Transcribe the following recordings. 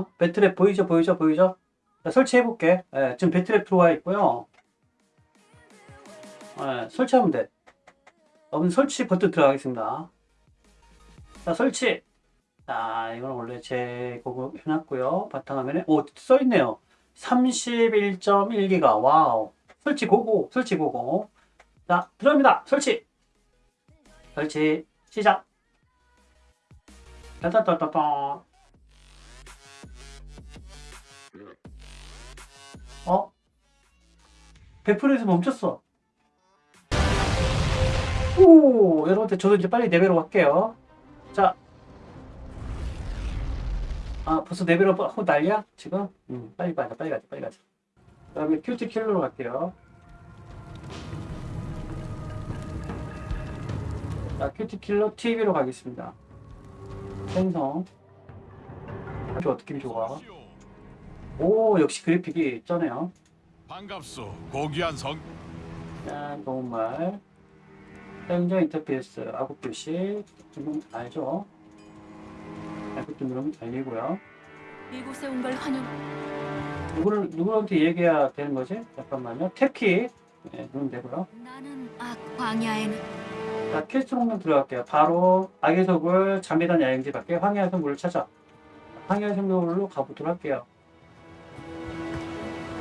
있습니다. Battle.net 보이죠? 보이죠? 보이죠? 자, 설치해볼게. 예, 지금 Battle.net 들어와 있고요. 예, 설치하면 돼. 여러분 설치 버튼 들어가겠습니다. 자, 설치. 자, 이건 원래 제 거고 해놨고요. 바탕화면에, 오, 써있네요. 31.1기가. Wow. 설치 go go, 설치 go go. 자, 들어갑니다. 설치. 설치, 시작. 따따따따따. 어? 100%에서 멈췄어. 오, 여러분들 저도 이제 빨리 level up 할게요. 자. 아, 벌써 level up 하고 난리야? 지금? 음, 빨리 가자, 빨리 가자, 빨리 가자. 그 다음에 큐티 킬러로 갈게요. 자, 큐티 킬러 TV로 가겠습니다. 생성. 아주 어떻게 좋아? 오, 역시 그래픽이 쩌네요. 반갑소 고귀한 성 자, normal. 사용자 인터페이스, 아구 표시. 지금 알죠? 알고 좀 누르면 달리고요. 이곳에 온 걸 환영. 누구를, 누구한테 얘기해야 되는 거지? 잠깐만요. tab키. 네, 누르면 되고요. 나는 악 광야에는 자, 퀘스트 목록 들어갈게요. 바로 악의 속을 잠재단 야영지 밖에 황야의 성물을 찾아. 황야의 성물로 가보도록 할게요.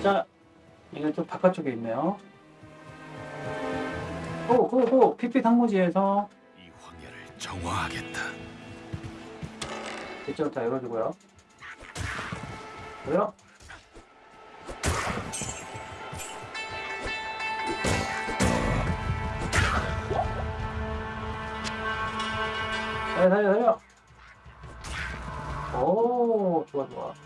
자, 이건 좀 바깥쪽에 있네요. 호, 피피 상무지에서 이 황야를 정화하겠다 이쪽을 다 열어주고요. 뭐요? 달려, 달려, 달려. 오, 좋아, 좋아.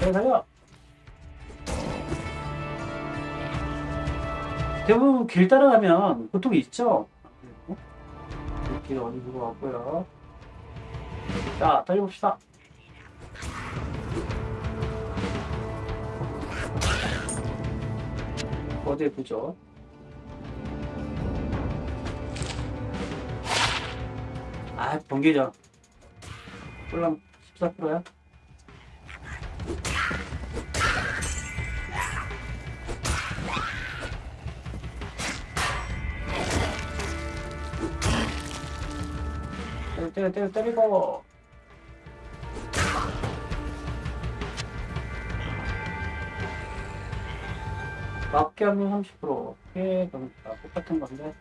달려, 달려. 대부분 길 따라가면 보통이 있죠. 길 어디 두고 왔고요. 자, 달려봅시다. 어디에 보죠? 아, 번개죠. 꿀랑 14%야? 때려, 때려, 때리고. 맞게 하면 30% 피해 경우가 똑같은 건데.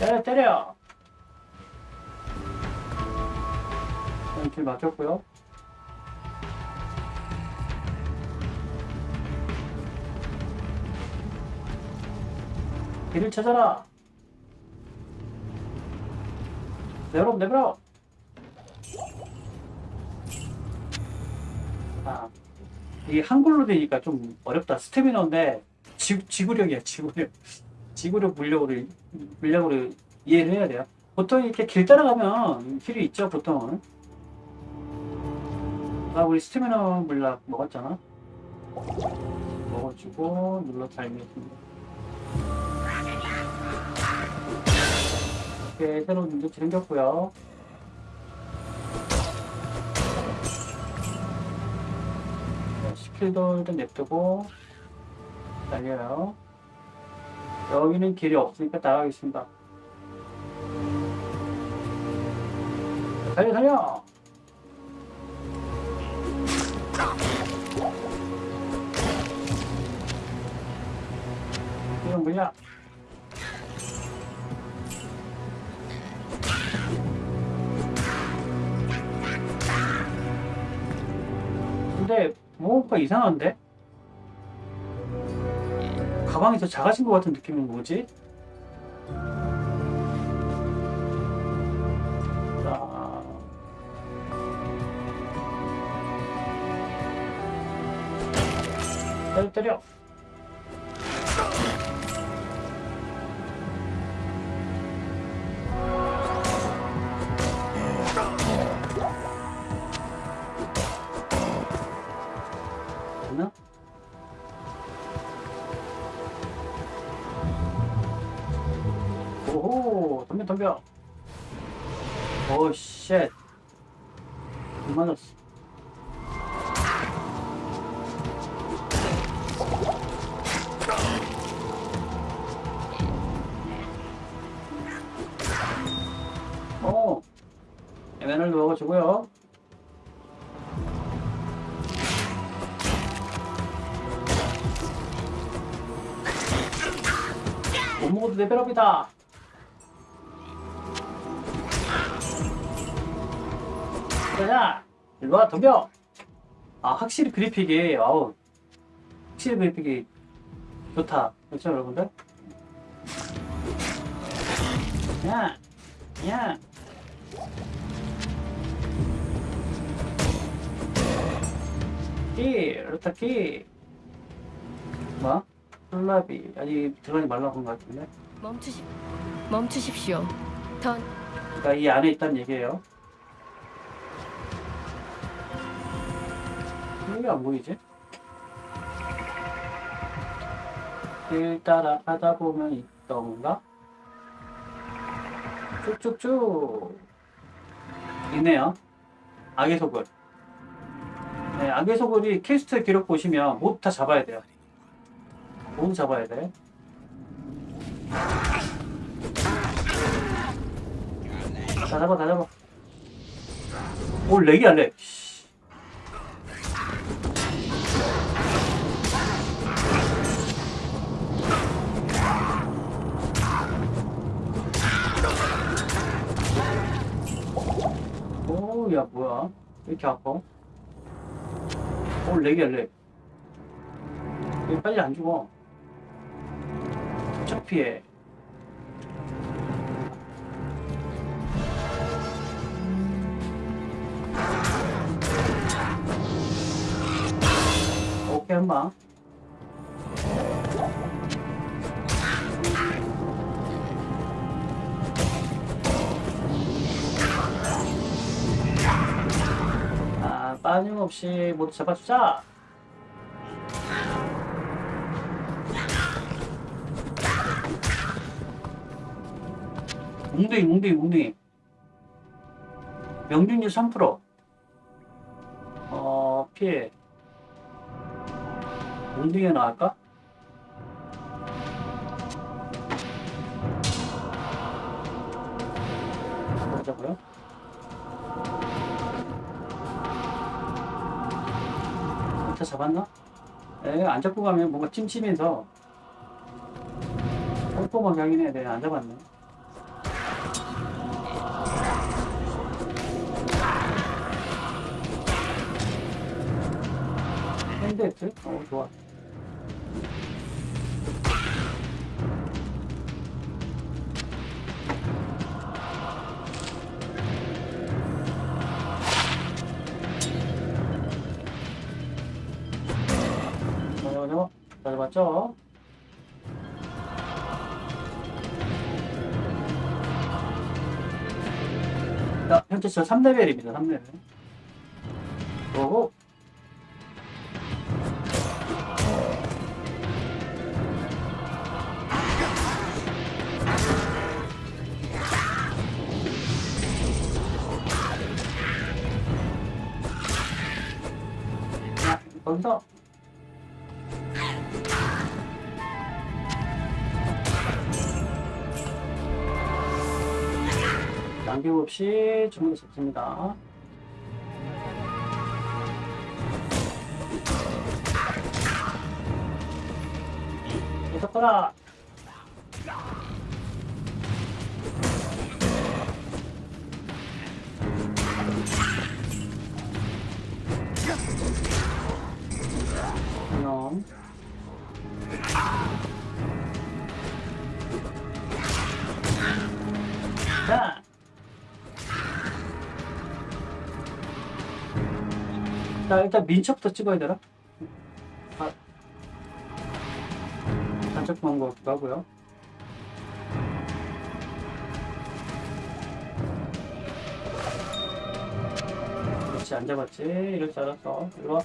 때려, 때려! 길 맞췄고요. 길을 찾아라! 내버려, 내버려! 아, 이게 한글로 되니까 좀 어렵다. 스태미너인데, 지, 지구력이야, 지구력. 지구력 물력으로, 물력으로 이해를 해야 돼요. 보통 이렇게 길 따라가면 길이 있죠, 보통은. 아, 우리 스태미너 물약 먹었잖아. 먹어주고, 눌러 달면 이렇게 새로운 문제치 생겼고요. 스킬도 일단 냅두고 달려요. 여기는 길이 없으니까 나가겠습니다. 달려 달려! 이건 뭐냐? 근데 뭔가 이상한데? 가방이 더 작아진 것 같은 느낌은 뭐지? 자. 때려 때려 오 쉣 안 맞았어. 오. 에메랄드 먹어주고요. 못 먹어도 레벨업이다 자자 일로와 덤벼 아 확실히 그래픽이 아우 확실히 그래픽이 좋다 그렇죠 여러분들 야 야. 키, 루타 키. 뭐? 콜라비. 아직 들어가지 말라고 한 것 같은데. 멈추시 멈추십시오. 던 그러니까 이 안에 있다는 얘기예요. 왜안 보이지? 길 따라 가다 보면 있던가? 쭉쭉쭉 있네요. 악의 소굴. 네, 악의 소굴이 퀘스트 기록 보시면 모두 다 잡아야 돼요. 모두 잡아야 돼. 다 잡아, 다 잡아. 오, 렉이야, 렉. 씨. 오, 야, 뭐야. 왜 이렇게 아파? 오, 렉이야, 렉. 왜 빨리 안 죽어? 척 피해. 오케이, 한 방. 빠짐없이 모두 잡아주자. 웅둥이, 웅둥이, 웅둥이. 명중률 3%. 어, 피해. 웅둥이가 나갈까? 보자고요. 일타 잡았나? 에, 안 잡고 가면 뭔가 찜찜해서 하긴 해야 돼. 안 잡았네. 핸드헤트? 어, 좋아. 자, 현재 저 3레벨입니다, 3레벨. 오호. 자, 남김없이 주문을 잡습니다. 계속하라! 그럼 자, 일단 민첩부터 찍어야 되나? 아, 단적 방법 같기도 하고요. 그렇지, 안 잡았지. 이럴 줄 알았어. 일로 와.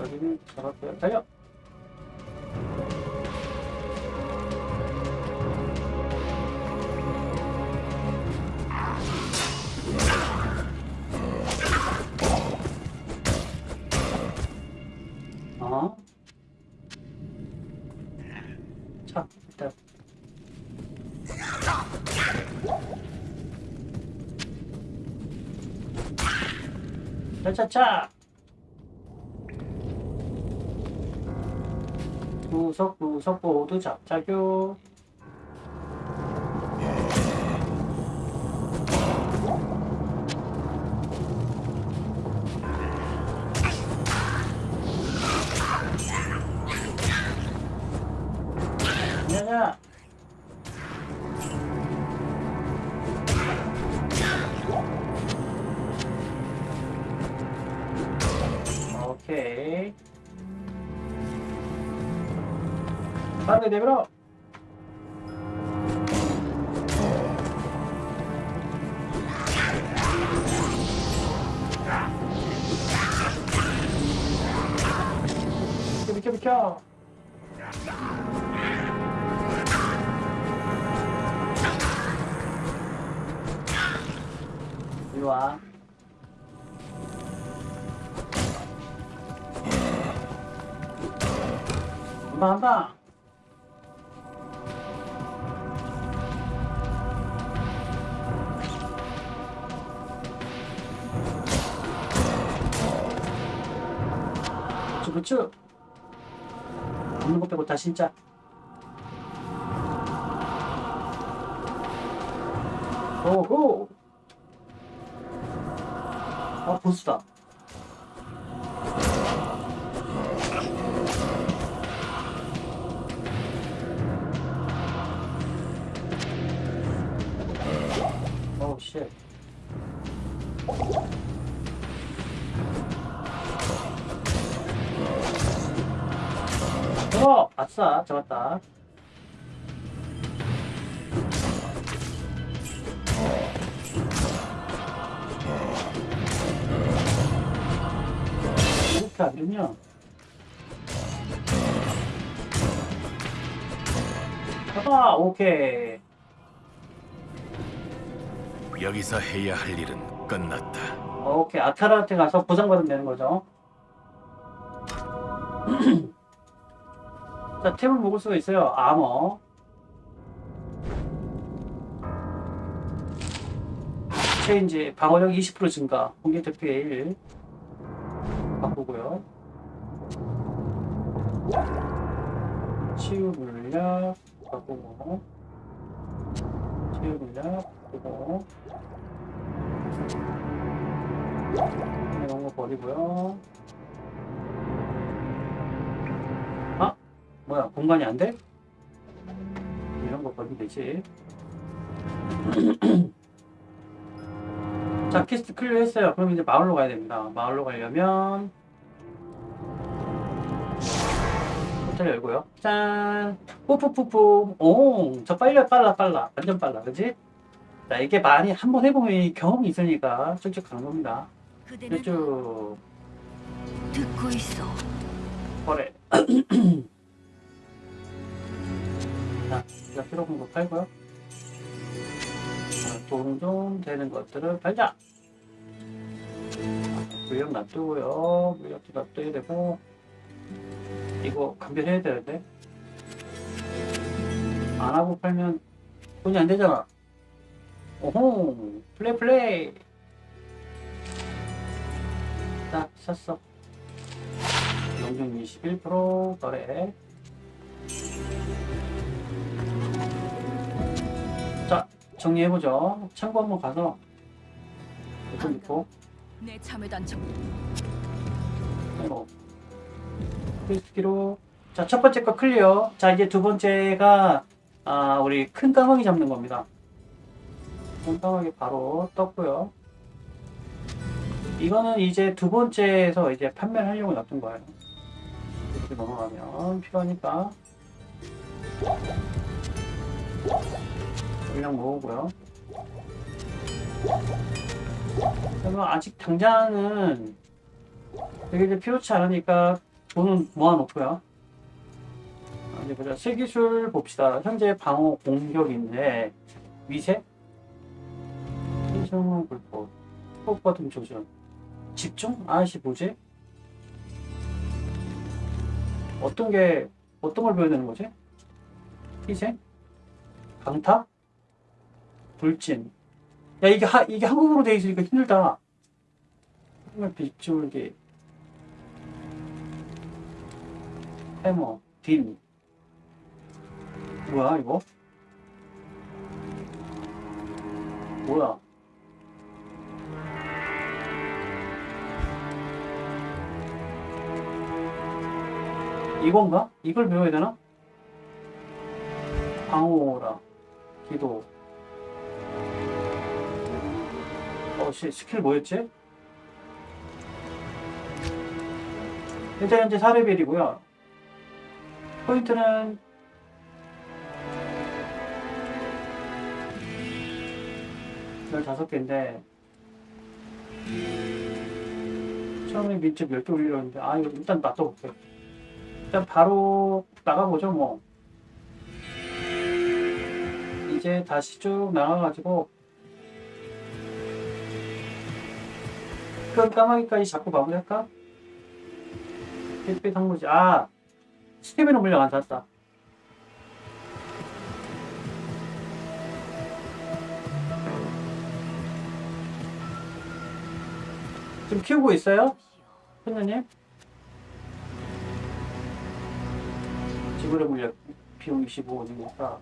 여기는 잡았고요. 달려! 차차차! 구석구석 모두 잡자교. 빠 부추. 없는 거 빼고 다 진짜. 오호. 아 보스다. 오우 쉣. 어, 아싸, 잡았다. 이렇게 안 되면 봐봐 오케이 여기서 해야 할 일은 끝났다. 오케이 아타라한테 가서 보상받으면 되는 거죠 자 템을 먹을 수가 있어요. 아머 체인지 방어력 20% 증가. 공격 대피에 1 바꾸고요. 치유 물약 바꾸고. 치유 물약 바꾸고. 이런 거 버리고요 뭐야 공간이 안 돼? 이런 거 버리면 되지. 자 quest clear 했어요. 그럼 이제 마을로 가야 됩니다. 마을로 가려면 호텔 열고요. 짠! 푸푸푸푸 오저 빨라 빨라 빨라. 완전 빨라. 그지? 자 이게 많이 한 번 해보면 이 경험이 있으니까 쭉쭉 가는 겁니다. 그대는 쭉. 듣고 있어. 거래 자 우리가 필요한 거 팔고요. 돈좀 되는 것들을 팔자. 물력 놔두고요. 물력도 놔둬야 되고 이거 감별해야 되는데. 안 하고 팔면 돈이 안 되잖아. 오호 플레이 플레이. 자 샀어. 용적 21% 거래 자 정리해보죠. 창고 한번 가서 이거 있고. 내 참여 단청. 이거 크리스키로. 자 첫 번째 거 클리어. 자 이제 두 번째가 아 우리 큰 까마귀 잡는 겁니다. 큰 까마귀 바로 떴고요. 이거는 이제 두 번째에서 이제 판매를 하려고 놔둔 거예요. 이렇게 넘어가면 필요하니까 물량 모으고요 그러면 아직 당장은 되게 필요치 않으니까 돈은 모아놓고요. 아, 이제 보자. 세기술 봅시다. 현재 방어 공격인데 위세? 신성 불법, 호흡 같은 조준, 집중? 아씨 뭐지? 어떤 게 어떤 걸 배워야 되는 거지? 희생? 강타? 돌진. 야 이게 하, 이게 한국어로 돼 있으니까 힘들다. 정말 빗줄기. 해머, 딘. 뭐야 이거? 뭐야? 이건가? 이걸 배워야 되나? 방어라, 기도. 어, 씨, 스킬 뭐였지? 현재 현재 4레벨이고요. 포인트는 열다섯 개인데 처음에 민첩 10개 올리려는데 아 이거 일단 놔둬볼게 일단 바로 나가보죠 뭐 이제 다시 쭉 나가가지고 그 까마귀까지 잡고 마무리할까? 햇빛 항무지 아 스테미너 물량 안 샀다 지금 키우고 있어요? 선생님? 지구력 물량 비용 25원이니까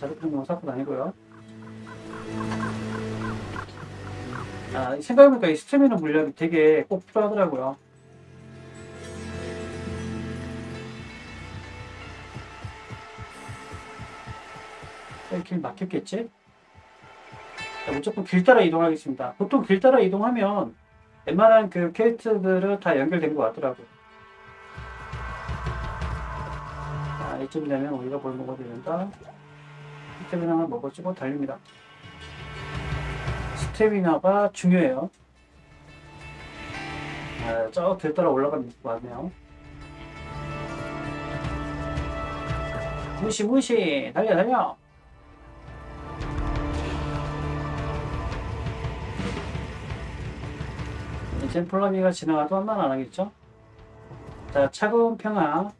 자극적인 건 사건 아니고요 아, 생각해보니까 이 스태미너 물량이 되게 꼭 필요하더라고요 길 막혔겠지? 자, 무조건 길 따라 이동하겠습니다. 보통 길 따라 이동하면 웬만한 그 캐릭터들은 다 연결된 것 같더라고. 자, 이쯤 되면 우리가 뭘 먹어야 된다. 스태미나를 먹어주고 달립니다. 스태미나가 중요해요. 아, 저길 따라 올라가면 것 같네요. 무시 무시 달려 달려 이제 폴라미가 지나가도 한말안 하겠죠? 자, 차가운 평화.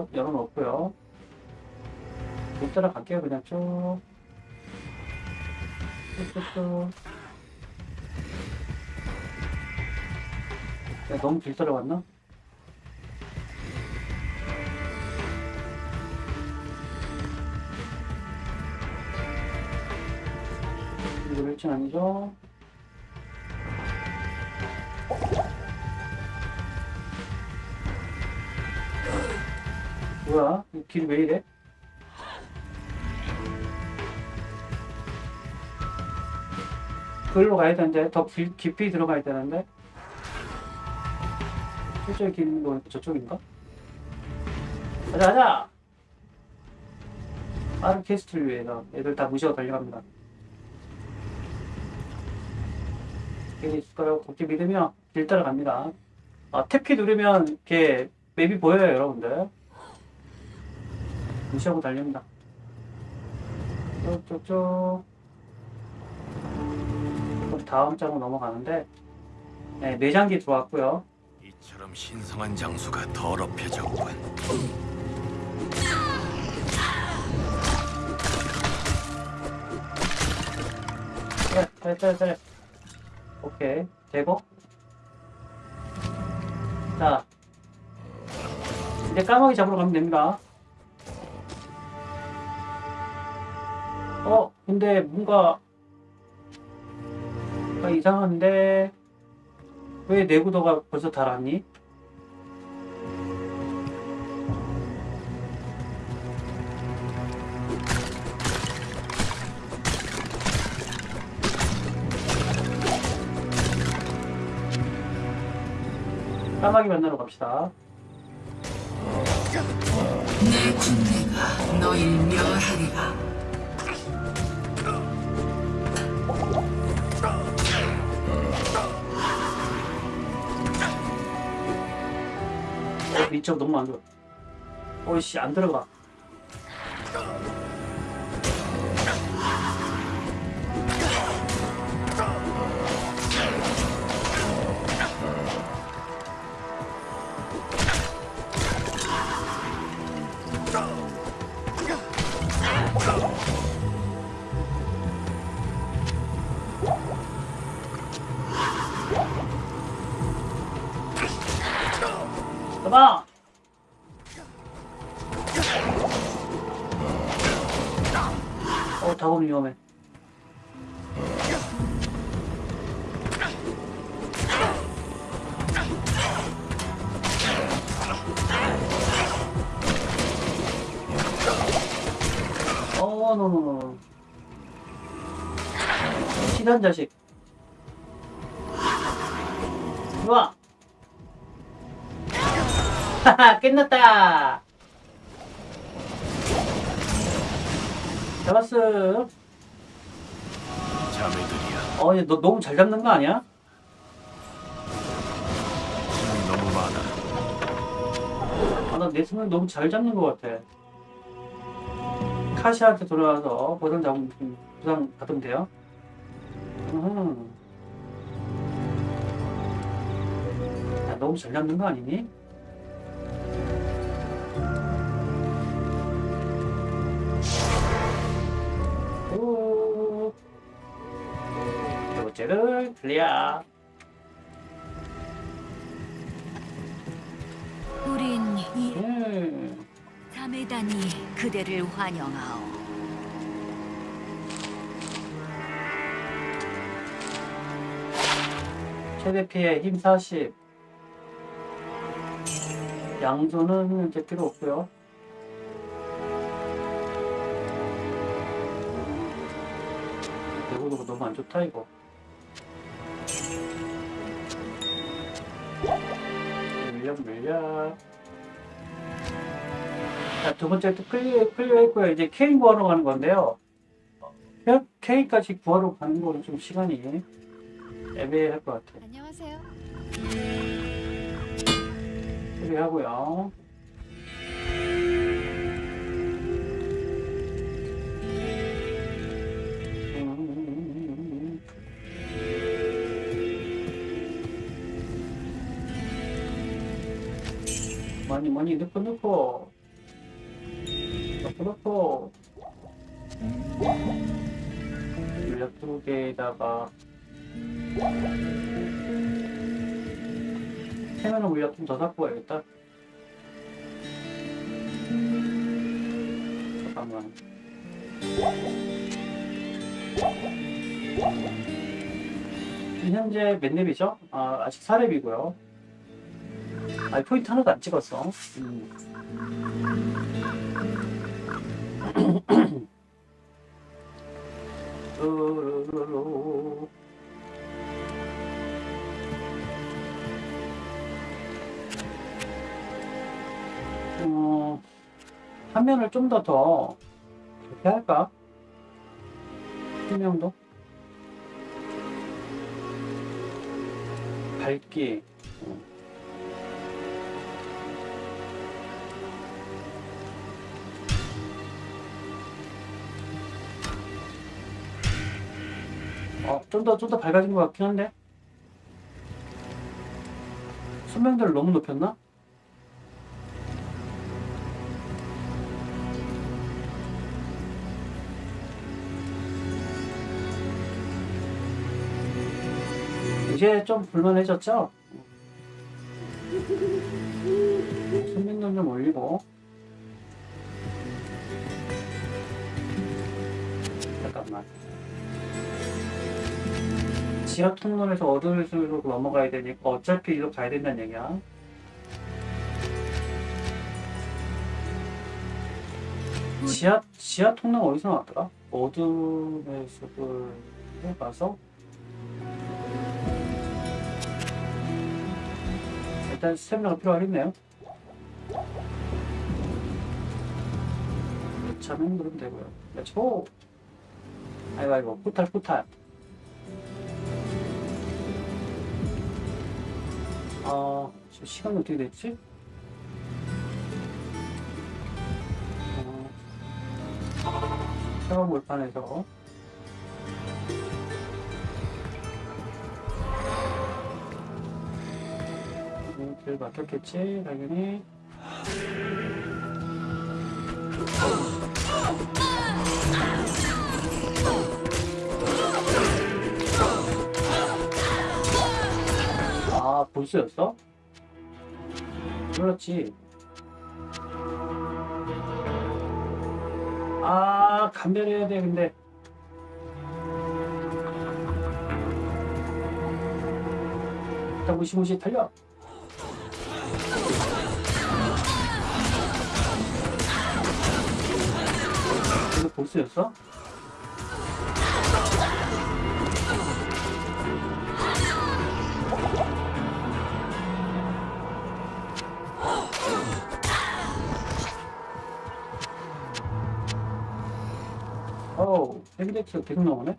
곳 열어놓고요. 못 따라갈게요, 그냥 쭉. 쭉쭉쭉. 야, 너무 길 따라갔나? 이거 일진 아니죠? 뭐야? 이길왜 이래? 그걸로 가야 되는데 더 기, 깊이 들어가야 되는데 실제 긴거 저쪽인가? 가자 가자! 빠른 quest를 위해서 애들 다 무시하고 달려갑니다 여기 있을까요? 그렇게 믿으면 길 따라갑니다. 아, tab키 누르면 이렇게 map이 보여요, 여러분들. 무시하고 달립니다. 쭉쭉쭉. 그럼 다음 장으로 넘어가는데, 네, 내장기 들어왔고요. 이처럼 신성한 장수가 더럽혀졌군. 그래, 그래, 그래, 그래. 오케이, 되고. 자, 이제 까마귀 잡으러 가면 됩니다. 어, 근데 뭔가, 뭔가 이상한데, 왜 내구도가 벌써 달았니? 까마귀 만나러 갑시다. 내 군대가 너희를 멸하리라. 어, 이쪽 너무 안 좋아. 어이씨, 안 들어가. 어, 노노노. 시단 자식. 좋아. 하하, 끝났다. 잡았어. 자매들이야. 어, 얘 너 너무 잘 잡는 거 아니야? 너무 많아. 아, 나내 손을 너무 잘 잡는 것 같아. 카시한테 돌아가서 보상 잡으면 보상 받으면 돼요. 음. 야, 너무 잘 잡는 거 아니니? 오. 두 번째를 클리어. 우린 이 음. 자매단이 그대를 환영하오. 최대 피해 힘 40. 양손은 이제 필요 없고요. 내구도가 너무 안 좋다 이거. 물약 물약. 자, 두 번째 또 clear, clear 했고요. 이제 케인 구하러 가는 건데요. 어, 케인까지 구하러 가는 거는 좀 시간이 애매할 것 같아요. 안녕하세요. 처리하고요. 음. 많이 많이 넣고 넣고 넣고 물약 두 개에다가 해면은 물약 좀더 갖고 와야겠다. 잠깐만. 현재 몇 렙이죠? 아, 아직 4렙이고요. 아, 포인트 하나도 안 찍었어. 음. 뚜루루루. 어, 화면을 좀 더더 이렇게 할까? 투명도? 밝기 어. 어, 좀 더, 좀 더 밝아진 것 같긴 한데 수명대를 너무 높였나? 이제 좀 불만해졌죠? 선민도 좀 올리고 지하 통로에서 어두울수록 넘어가야 되니까 어차피 이리로 가야 된다는 얘기야 지하, 지하 통로가 어디서 나왔더라? 어둠의 숲을 해봐서 일단 스태미나가 필요하겠네요. 차면 누르면 되고요. Let's go! 아이고 아이고 portal portal 어... 지금 시간이 어떻게 됐지? 어... 새로운 몰판에서. 음, 길 막혔겠지 당연히 아 보스였어? 그렇지. 아, 감별해야 돼, 근데. 일단 무시무시 달려. 이거 보스였어? 헤비데키가 계속 나오네?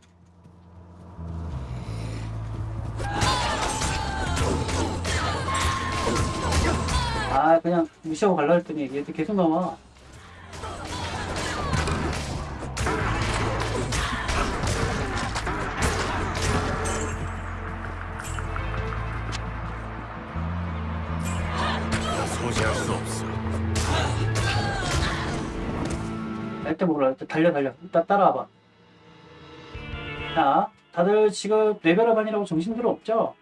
아, 그냥 무시하고 갈라 했더니 얘들 계속 나와. 일단 몰라. 달려, 달려. 일단 따라와봐. 자, 다들 지금 레벨업 아니라고 정신들 없죠?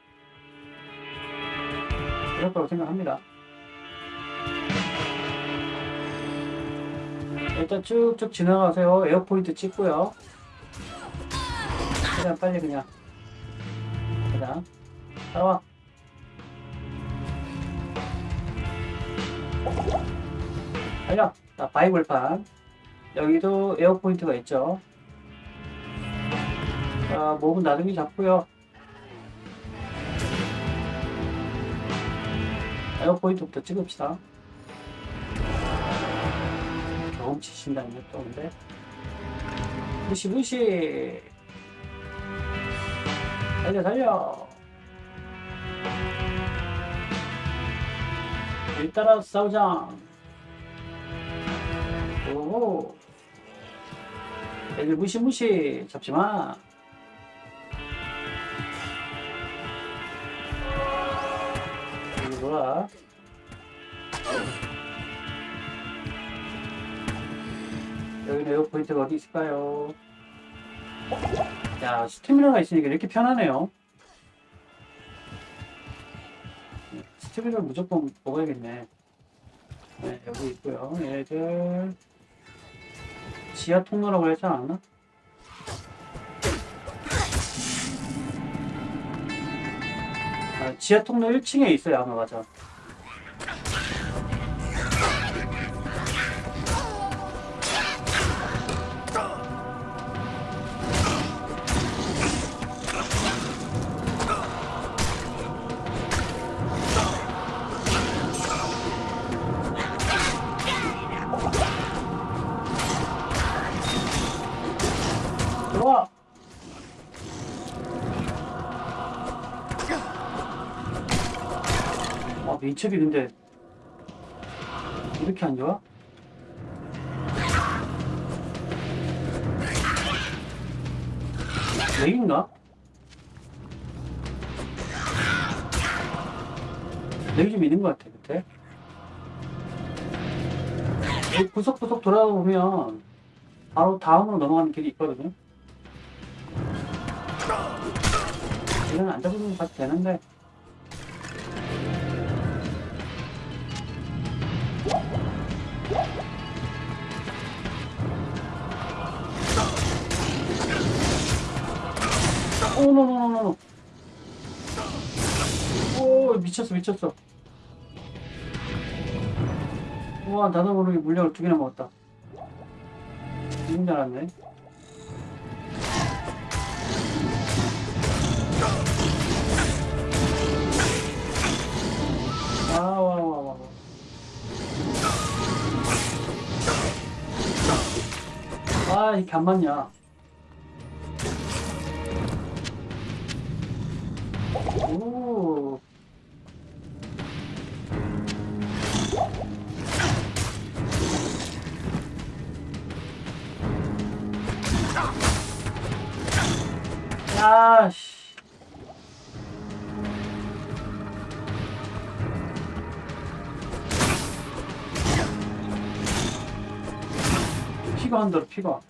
그럴 거라고 생각합니다. 일단 쭉쭉 지나가세요. 에어포인트 찍고요. 최대한 빨리 그냥. 그냥. 따라와. 달려. 자, 바위벌판. 여기도 waypoint가 있죠. 자, 몹은 나중에 잡고요. waypoint부터 찍읍시다. 경험치 신다는 것도 없는데. 무시, 무시! 달려, 달려! 일 따라 싸우자! 오. 애들 무시무시 잡지마. 놀아. 여기 에어포인트가 어디 있을까요? 야, 스태미나가 있으니까 이렇게 편하네요. 스태미나 무조건 먹어야겠네. 네, 여기 있고요. 얘들 지하 통로라고 그랬지 않았나? 지하 통로 1층에 있어요, 아마 맞아. 민첩이 근데 이렇게 안 좋아? 렉인가? 렉이 좀 있는 것 같아, 그때. 이 구석구석 돌아보면 바로 다음으로 넘어가는 길이 있거든요. 이건 안 잡으면 봐도 되는데. 오, 노노노노노. 오, 미쳤어, 미쳤어. 우와, 나도 모르게 물약을 두 개나 먹었다. 너무 잘았네. 와, 와, 와, 와. 와. 아, 이게 안 맞냐. 오. 야, 씨. 피가 한다, 피가.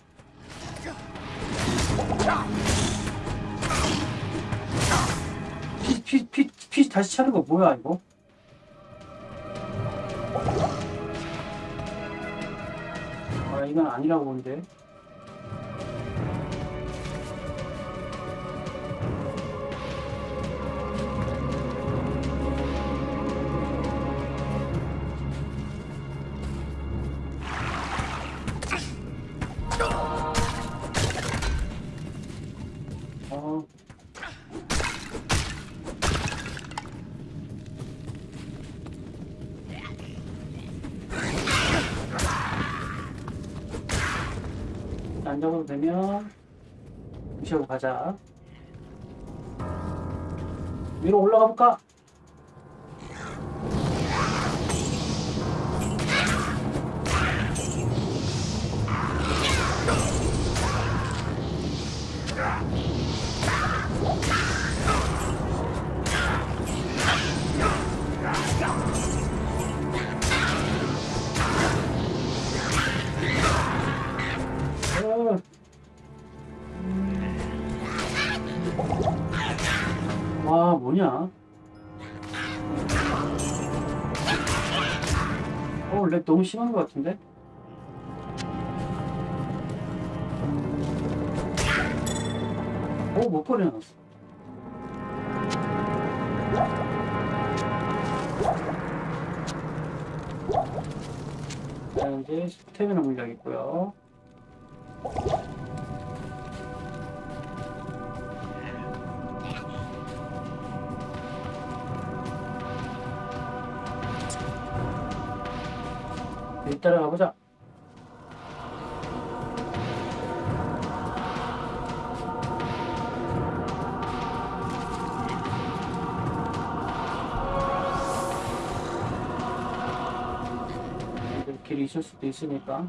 피, 피, 피 다시 차는 거 뭐야, 이거? 아, 이건 아니라고 보는데. 안 적어도 되면 무시하고 가자. 위로 올라가 볼까? 너무 심한 것 같은데? 오, 못 버려놨어. 자, 이제 스태미나 물약 있고요. 일 따라가 보자. 길이 있을 수도 있으니까.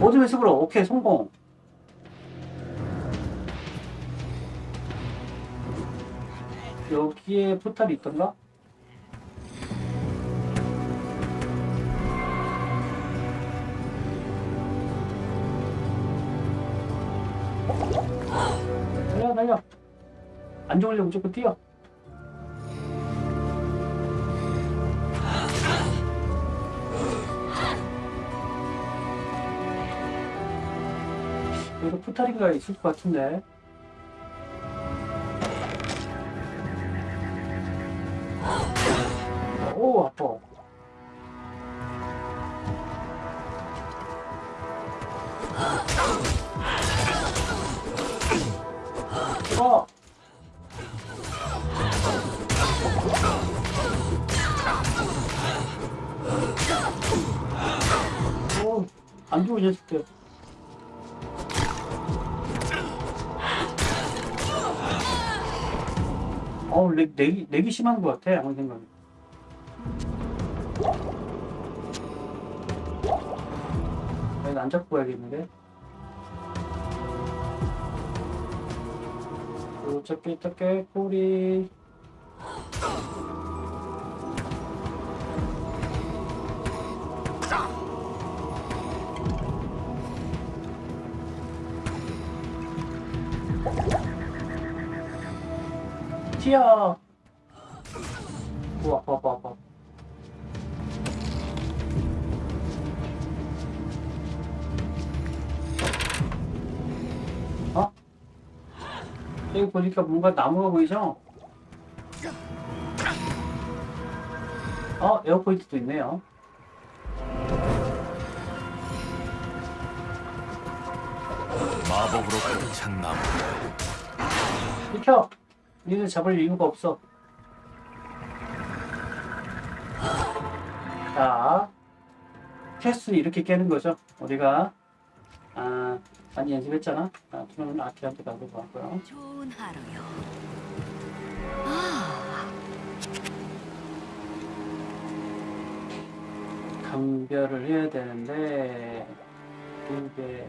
어둠의 습으로 오케이 성공. 여기에 포탈이 있던가? 달려 달려. 안 죽으려면 무조건 뛰어. 여기 포탈이가 있을 것 같은데 렉이, 렉이 심한 것 같아, 아무 생각에. 안 잡고 가야겠는데? 어차피 어떻게 꼬리 튀어 오 아파 아파 아파 어? 여기 보니까 뭔가 나무가 보이죠? 어, 에어포인트도 있네요. 마법으로 가득 찬 나무. 비켜! 니들 잡을 이유가 없어. 자, 퀘스트는 이렇게 깨는 거죠. 우리가, 아, 많이 연습했잖아. 아, 그러면 아카라한테 가도 가고요. 좋은 하루요. 아, 감별을 해야 되는데, 이게,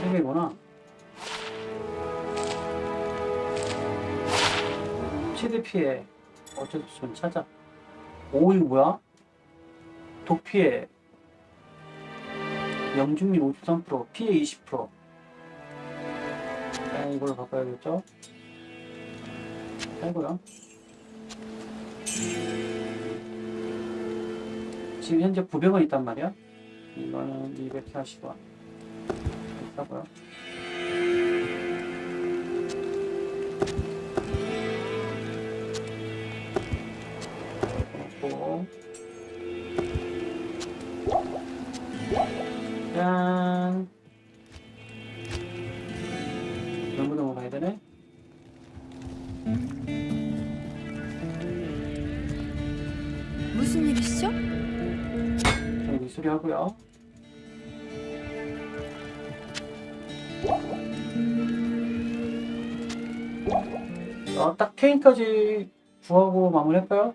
세 개구나. 최대 피해. 어쩔 수 없이 좀 찾아. 오, 이거 뭐야? 독 피해. 영중률 53%, 피해 20%. 자, 일단 이걸로 바꿔야겠죠? 아이고요. 지금 현재 900원 있단 말이야. 이거는 240원. 비싸고요. 그렇고. 짠. 너무너무 가야 되네. 무슨 일이시죠? 여기 수리하고요. 어, 딱 K까지 구하고 마무리할까요?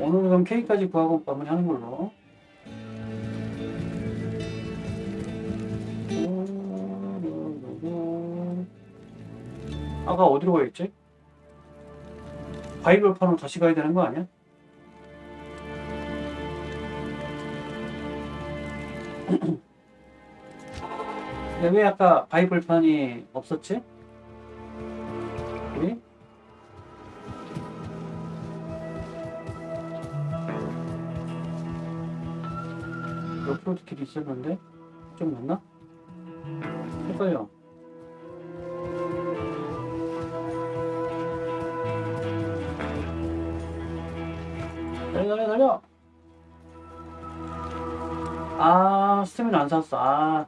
오늘은 그럼 K까지 구하고 마무리하는 걸로. 아까 어디로 가야겠지? 바이블 판으로 다시 가야 되는 거 아니야? 근데 왜 아까 바이블판이 없었지? 길이 있었는데? 좀 맞나? 헷갈려. 달려, 달려, 달려! 아, 스태미나 안 샀어. 아.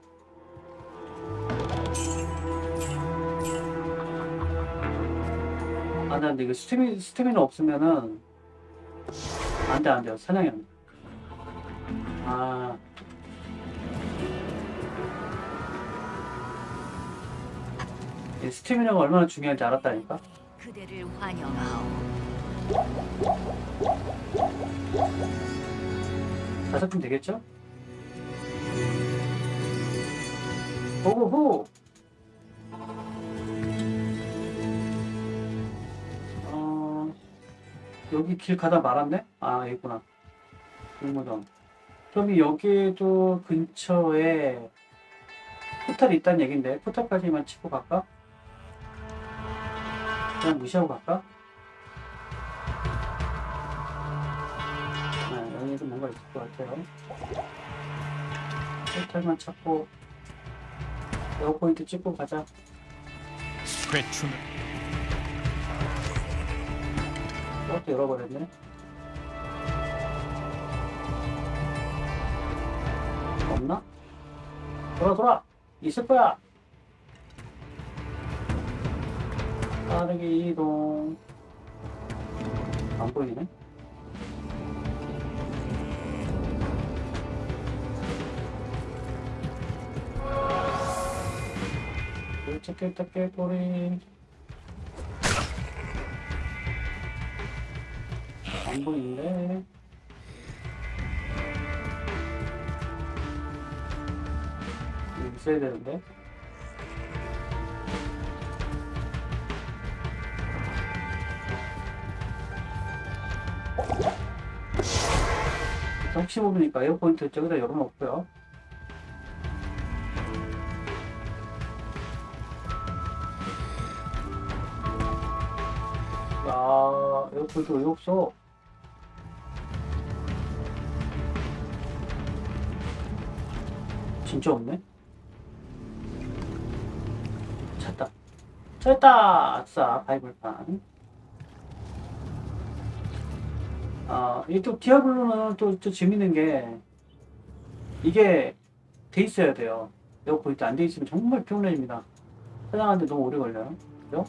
아, 나 근데 이거 스태미, 스태미나 없으면은 안 돼, 안 돼요. 사냥이 안 돼. 아. 이 스태미나가 얼마나 중요한지 알았다니까? 그대를 환영하오. 다섯 분 되겠죠? 호호호! 어, 여기 길 가다 말았네? 아, 여기구나. 공모전. 그럼 여기에도 근처에 포탈이 있다는 얘긴데, 포탈까지만 치고 갈까? 그냥 무시하고 갈까? 네, 여기도 뭔가 있을 것 같아요. 포탈만 찾고, 에어 포인트 찍고 가자. 회춘을 이것도 열어버렸네. 없나? 돌아, 돌아! 있을 거야! 빠르게 이동. 안 보이네? 꿀쩍꿀쩍 깨꼬리. 안. 여기 있어야 되는데. 혹시 모르니까 에어포인트 저기다 열어놓고요. 야, waypoint 왜 없어? 진짜 없네? 찾다. 찾았다! 아싸, 바위벌판. 아, 이게 또 디아블로는 또, 또 재밌는 게, 이게 돼 있어야 돼요. waypoint 안 돼 있으면 정말 피곤해집니다. 사냥하는데 너무 오래 걸려요. 그죠?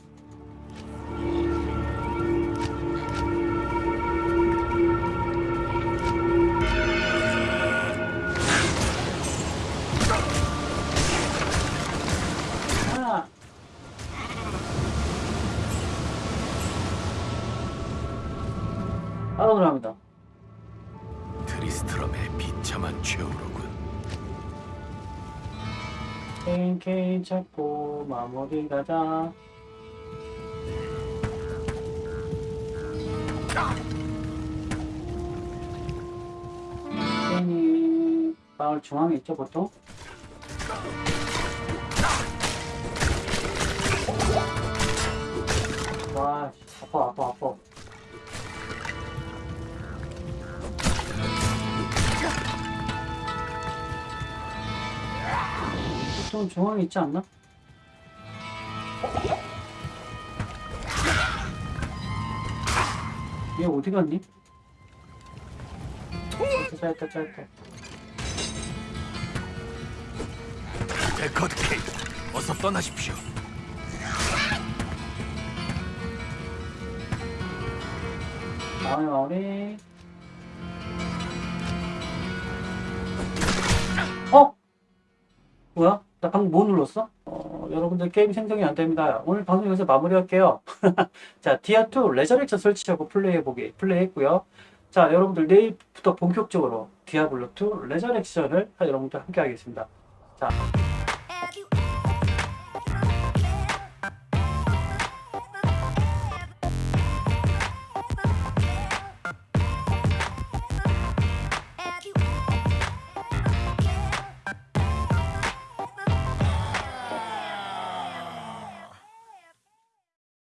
잡고 마무리 가자 괜히 마을 중앙에 있죠 보통? 와 아파 아파 아파 보통 중앙에 있지 않나? 얘 어디 갔니? 어, 짧다 짧다 데커드 케이드, 어서 떠나십시오. 마오네 마오네 어? 뭐야? 나 방금 뭐 눌렀어? 어, 여러분들 게임 생성이 안 됩니다. 오늘 방송 여기서 마무리할게요. 자, 디아2 레저렉션 설치하고 플레이해보기, 플레이했고요. 자, 여러분들 내일부터 본격적으로 디아블로2 레저렉션을 여러분들 함께 하겠습니다. 자,